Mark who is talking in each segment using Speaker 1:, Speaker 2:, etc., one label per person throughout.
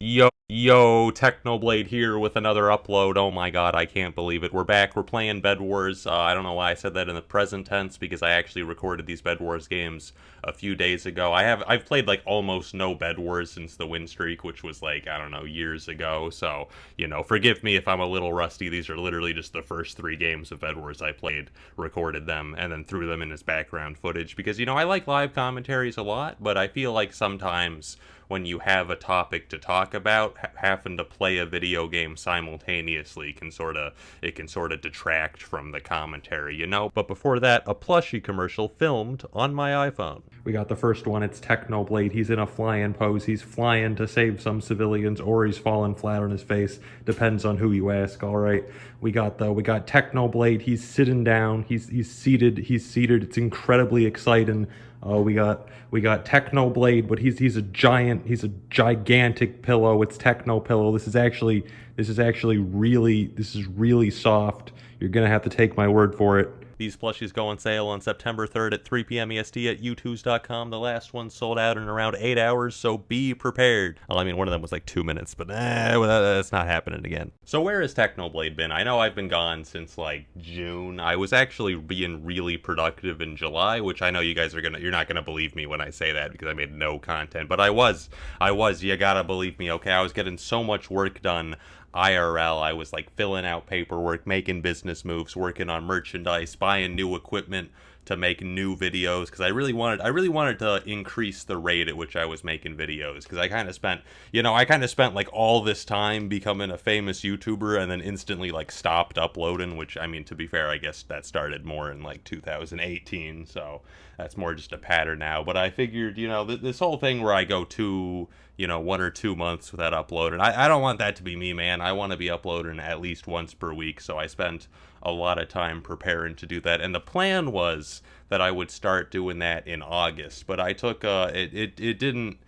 Speaker 1: Yo, yo, Technoblade here with another upload. Oh my god, I can't believe it. We're back. We're playing Bed Wars. Uh, I don't know why I said that in the present tense because I actually recorded these Bed Wars games a few days ago. I have I've played like almost no Bed Wars since the win streak, which was like I don't know years ago. So you know, forgive me if I'm a little rusty. These are literally just the first three games of Bed Wars I played, recorded them, and then threw them in as background footage because you know I like live commentaries a lot, but I feel like sometimes when you have a topic to talk about, having to play a video game simultaneously can sort of it can sort of detract from the commentary, you know. But before that, a plushie commercial filmed on my iPhone. We got the first one. It's Technoblade. He's in a flying pose. He's flying to save some civilians, or he's falling flat on his face. Depends on who you ask. All right. We got the we got Technoblade. He's sitting down. He's he's seated. He's seated. It's incredibly exciting. Uh, we got we got Technoblade, but he's he's a giant. He's a gigantic pillow. It's Techno pillow. This is actually this is actually really this is really soft. You're gonna have to take my word for it. These plushies go on sale on September 3rd at 3 p.m. EST at youtooz.com. The last one sold out in around eight hours, so be prepared. Well, I mean, one of them was like two minutes, but eh, that's not happening again. So where has Technoblade been? I know I've been gone since like June. I was actually being really productive in July, which I know you guys are gonna, you're not gonna believe me when I say that because I made no content, but I was, I was. You gotta believe me, okay? I was getting so much work done IRL. I was like filling out paperwork, making business moves, working on merchandise, buying new equipment to make new videos because I really wanted I really wanted to increase the rate at which I was making videos because I kind of spent you know I kind of spent like all this time becoming a famous YouTuber and then instantly like stopped uploading which I mean to be fair I guess that started more in like 2018 so that's more just a pattern now. But I figured you know th- this whole thing where I go two you know one or two months without uploading I, I don't want that to be me man. I want to be uploading at least once per week so I spent a lot of time preparing to do that. And the plan was that I would start doing that in August, but I took uh it it, it didn't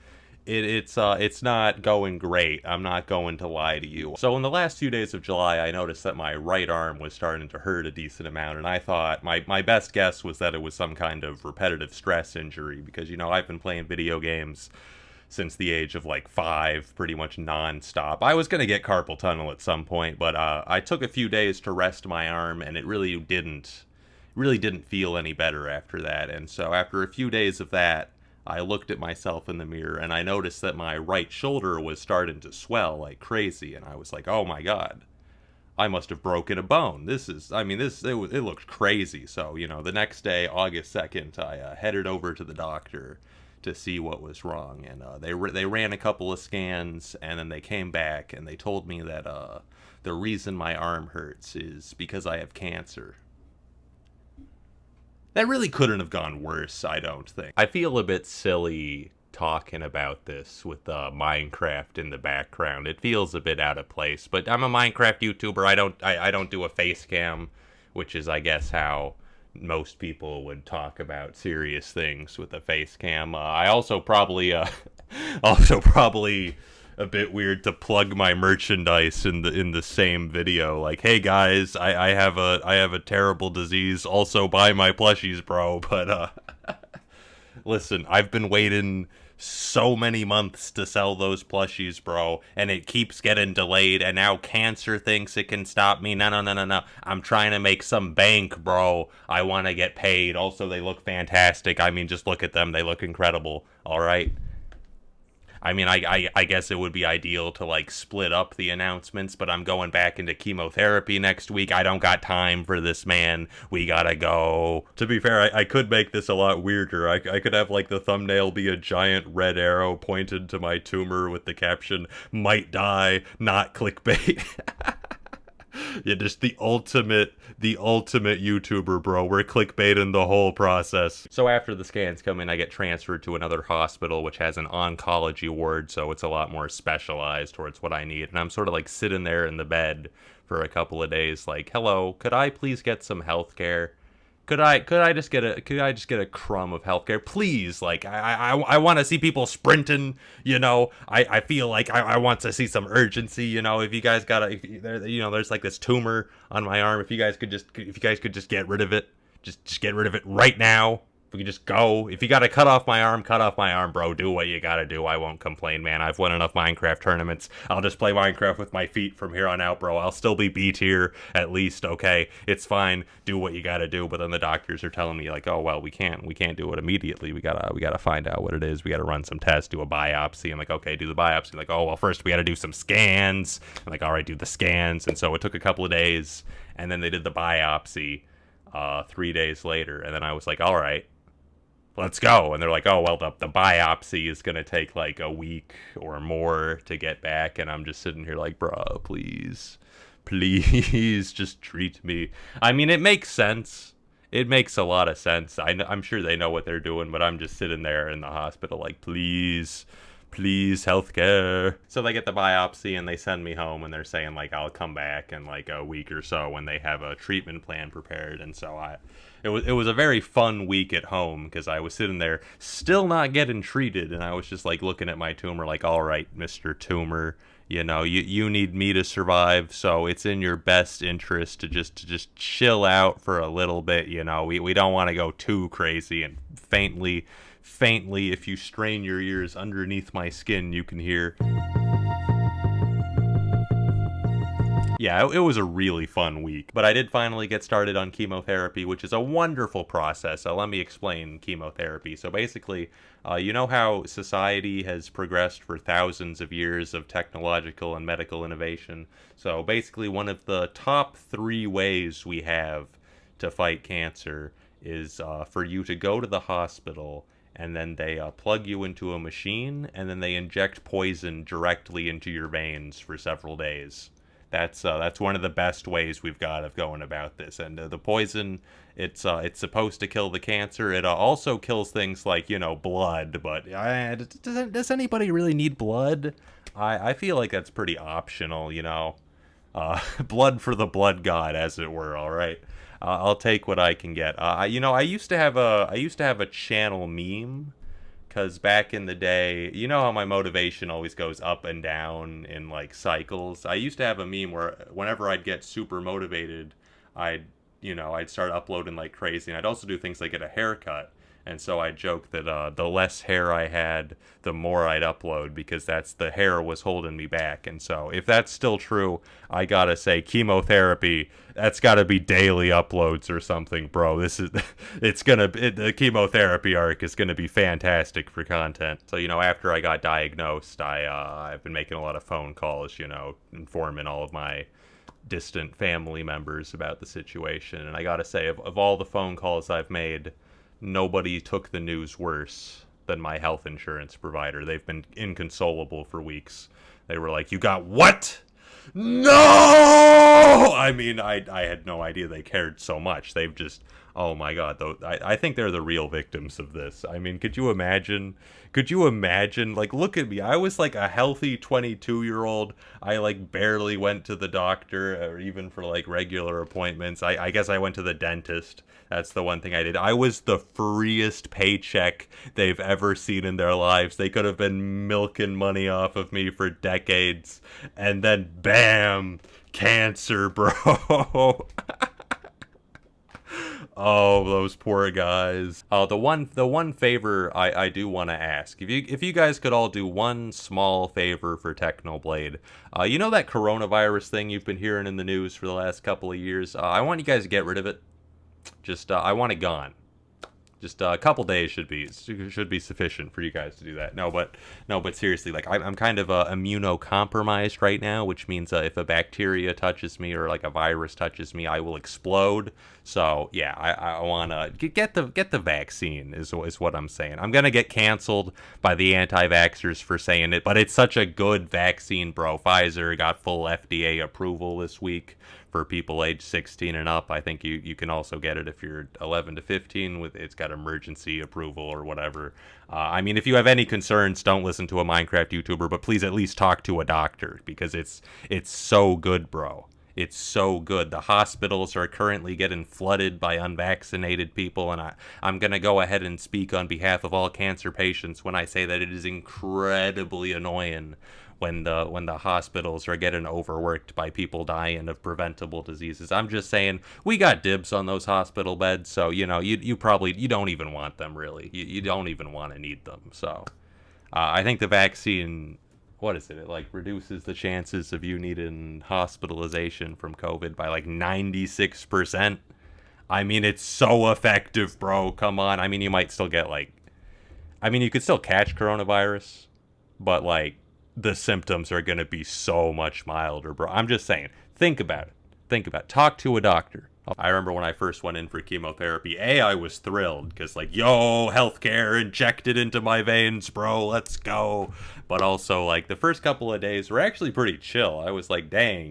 Speaker 1: it, it's uh it's not going great. I'm not going to lie to you. So in the last few days of July, I noticed that my right arm was starting to hurt a decent amount, and I thought my my best guess was that it was some kind of repetitive stress injury because you know I've been playing video games since the age of like five, pretty much nonstop. I was gonna get carpal tunnel at some point, but uh, I took a few days to rest my arm, and it really didn't, really didn't feel any better after that. And so after a few days of that, I looked at myself in the mirror, and I noticed that my right shoulder was starting to swell like crazy, and I was like, oh my god. I must have broken a bone. This is, I mean, this, it, it looked crazy. So, you know, the next day, August 2nd, I uh, headed over to the doctor to see what was wrong. And uh, they they ran a couple of scans, and then they came back and they told me that uh, the reason my arm hurts is because I have cancer. That really couldn't have gone worse, I don't think. I feel a bit silly talking about this with uh, Minecraft in the background. It feels a bit out of place, but I'm a Minecraft YouTuber. I don't I, I don't do a face cam, which is I guess how most people would talk about serious things with a face cam. Uh, I also probably, uh, also probably a bit weird to plug my merchandise in the in the same video. Like, hey guys, I, I have a I have a terrible disease. Also buy my plushies, bro. But uh, listen, I've been waiting so many months to sell those plushies, bro, and it keeps getting delayed, and now cancer thinks it can stop me. No, no, no, no, no. I'm trying to make some bank, bro. I want to get paid. Also, they look fantastic. I mean, just look at them. They look incredible. All right. I mean, I, I, I guess it would be ideal to like split up the announcements, but I'm going back into chemotherapy next week. I don't got time for this, man. We gotta go. To be fair, I, I could make this a lot weirder. I, I could have like the thumbnail be a giant red arrow pointed to my tumor with the caption, might die, not clickbait. yeah, just the ultimate, the ultimate YouTuber, bro. We're clickbaiting the whole process. So after the scans come in, I get transferred to another hospital, which has an oncology ward, so it's a lot more specialized towards what I need. And I'm sort of like sitting there in the bed for a couple of days, like, hello, could I please get some health care? Could I could I just get a could I just get a crumb of healthcare, please? Like I I, I want to see people sprinting. You know, I, I feel like I, I want to see some urgency. You know, if you guys got a you know there's like this tumor on my arm. If you guys could just if you guys could just get rid of it, just just get rid of it right now. We can just go. If you got to cut off my arm, cut off my arm, bro. Do what you got to do. I won't complain, man. I've won enough Minecraft tournaments. I'll just play Minecraft with my feet from here on out, bro. I'll still be B tier at least, okay? It's fine. Do what you got to do. But then the doctors are telling me like, "Oh, well, we can't. We can't do it immediately. We got to we got to find out what it is. We got to run some tests, do a biopsy." I'm like, "Okay, do the biopsy." Like, "Oh, well, first we got to do some scans." I'm like, "All right, do the scans." And so it took a couple of days, and then they did the biopsy uh, 3 days later, and then I was like, "All right, let's go. And they're like, oh, well, the, the biopsy is going to take like a week or more to get back. And I'm just sitting here like, bro, please, please just treat me. I mean, it makes sense. It makes a lot of sense. I, I'm sure they know what they're doing, but I'm just sitting there in the hospital like, please, please, healthcare. So they get the biopsy and they send me home and they're saying like, I'll come back in like a week or so when they have a treatment plan prepared. And so I it was it was a very fun week at home because I was sitting there still not getting treated, and I was just like looking at my tumor, like, all right, Mister Tumor, you know, you you need me to survive, so it's in your best interest to just to just chill out for a little bit. You know, we we don't want to go too crazy and faintly. Faintly, if you strain your ears underneath my skin, you can hear. Yeah, it, was a really fun week. But I did finally get started on chemotherapy, which is a wonderful process. So let me explain chemotherapy. So basically, uh, you know how society has progressed for thousands of years of technological and medical innovation. So basically, one of the top three ways we have to fight cancer is uh, for you to go to the hospital and then they uh, plug you into a machine and then they inject poison directly into your veins for several days that's uh, that's one of the best ways we've got of going about this. And uh, the poison, it's uh, it's supposed to kill the cancer. It uh, also kills things like you know blood. But uh, does does anybody really need blood? I I feel like that's pretty optional. You know, uh, blood for the blood god, as it were. All right. I'll take what I can get. you know, I used to have a I used to have a channel meme because back in the day, you know how my motivation always goes up and down in like cycles. I used to have a meme where whenever I'd get super motivated, I'd you know I'd start uploading like crazy, and I'd also do things like get a haircut. And so I joke that uh, the less hair I had, the more I'd upload because that's the hair was holding me back. And so if that's still true, I gotta say chemotherapy. That's gotta be daily uploads or something, bro. This is it's gonna it, the chemotherapy arc is gonna be fantastic for content. So you know after I got diagnosed, I uh, I've been making a lot of phone calls, you know, informing all of my distant family members about the situation. And I gotta say, of, of all the phone calls I've made nobody took the news worse than my health insurance provider. They've been inconsolable for weeks. They were like, "You got what?" No! Oh, I mean, I I had no idea they cared so much. They've just oh my god, though I, I think they're the real victims of this. I mean, could you imagine could you imagine? Like, look at me. I was like a healthy 22 year old. I like barely went to the doctor or even for like regular appointments. I, I guess I went to the dentist. That's the one thing I did. I was the freest paycheck they've ever seen in their lives. They could have been milking money off of me for decades. And then, bam, cancer, bro. Oh, those poor guys. Oh, the one the one favor I, I do want to ask. If you if you guys could all do one small favor for Technoblade. Uh, you know that coronavirus thing you've been hearing in the news for the last couple of years? Uh, I want you guys to get rid of it. Just uh, I want it gone just a couple days should be should be sufficient for you guys to do that. No, but no, but seriously, like I'm, I'm kind of uh, immunocompromised right now, which means uh, if a bacteria touches me or like a virus touches me, I will explode. So yeah, I, I want to get the get the vaccine is is what I'm saying. I'm gonna get canceled by the anti-vaxxers for saying it, but it's such a good vaccine, bro. Pfizer got full FDA approval this week for people age 16 and up. I think you, you can also get it if you're 11 to 15 with it's got emergency approval or whatever. Uh, I mean, if you have any concerns, don't listen to a Minecraft YouTuber, but please at least talk to a doctor because it's it's so good, bro. It's so good. The hospitals are currently getting flooded by unvaccinated people, and I, I'm going to go ahead and speak on behalf of all cancer patients when I say that it is incredibly annoying when the when the hospitals are getting overworked by people dying of preventable diseases. I'm just saying we got dibs on those hospital beds, so you know you you probably you don't even want them really. You, you don't even want to need them. So uh, I think the vaccine what is it? It like reduces the chances of you needing hospitalization from COVID by like 96%. I mean, it's so effective, bro. Come on. I mean, you might still get like I mean, you could still catch coronavirus, but like the symptoms are going to be so much milder, bro. I'm just saying. Think about it. Think about it. Talk to a doctor. I remember when I first went in for chemotherapy, A, I was thrilled because, like, yo, healthcare injected into my veins, bro, let's go. But also, like, the first couple of days were actually pretty chill. I was like, dang,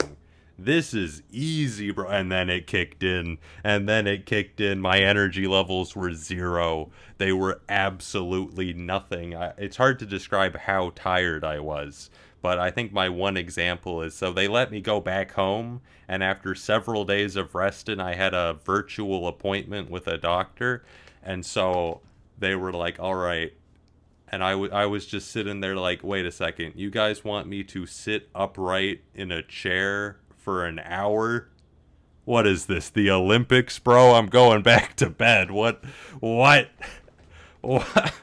Speaker 1: this is easy, bro. And then it kicked in, and then it kicked in. My energy levels were zero, they were absolutely nothing. I, it's hard to describe how tired I was but I think my one example is so they let me go back home, and after several days of resting, I had a virtual appointment with a doctor, and so they were like, "All right." And I, w- I was just sitting there like, wait a second, you guys want me to sit upright in a chair for an hour? What is this, the Olympics, bro? I'm going back to bed. What? What? What?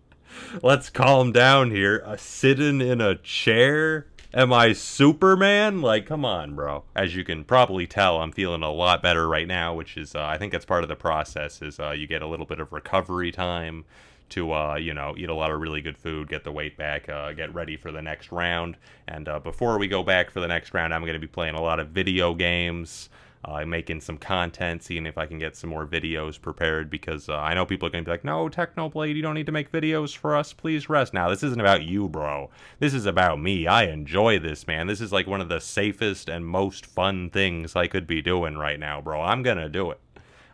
Speaker 1: Let's calm down here. Uh, sitting in a chair? Am I Superman? Like, come on, bro. As you can probably tell, I'm feeling a lot better right now, which is, uh, I think that's part of the process, is uh, you get a little bit of recovery time to, uh, you know, eat a lot of really good food, get the weight back, uh, get ready for the next round. And uh, before we go back for the next round, I'm going to be playing a lot of video games uh, making some content, seeing if I can get some more videos prepared because uh, I know people are going to be like, no, Technoblade, you don't need to make videos for us. Please rest. Now, this isn't about you, bro. This is about me. I enjoy this, man. This is like one of the safest and most fun things I could be doing right now, bro. I'm going to do it.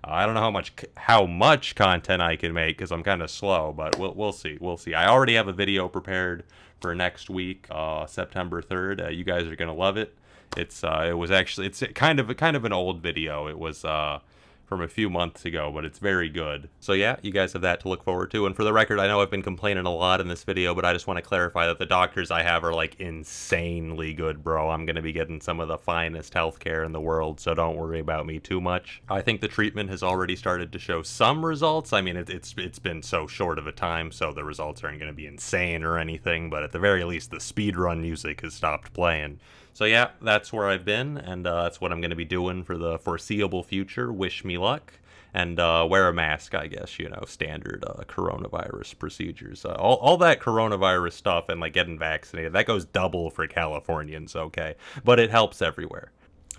Speaker 1: Uh, I don't know how much how much content I can make because I'm kind of slow, but we'll we'll see. We'll see. I already have a video prepared for next week, uh, September 3rd. Uh, you guys are gonna love it. It's uh, it was actually it's kind of kind of an old video. It was uh, from a few months ago, but it's very good. So yeah, you guys have that to look forward to. And for the record, I know I've been complaining a lot in this video, but I just want to clarify that the doctors I have are like insanely good, bro. I'm going to be getting some of the finest healthcare in the world, so don't worry about me too much. I think the treatment has already started to show some results. I mean, it, it's it's been so short of a time, so the results aren't going to be insane or anything, but at the very least, the speedrun music has stopped playing. So yeah, that's where I've been, and uh, that's what I'm going to be doing for the foreseeable future. Wish me luck, and uh, wear a mask, I guess, you know, standard uh, coronavirus procedures. Uh, all, all that coronavirus stuff and like getting vaccinated, that goes double for Californians, okay? But it helps everywhere.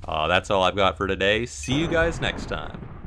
Speaker 1: Uh, that's all I've got for today. See you guys next time.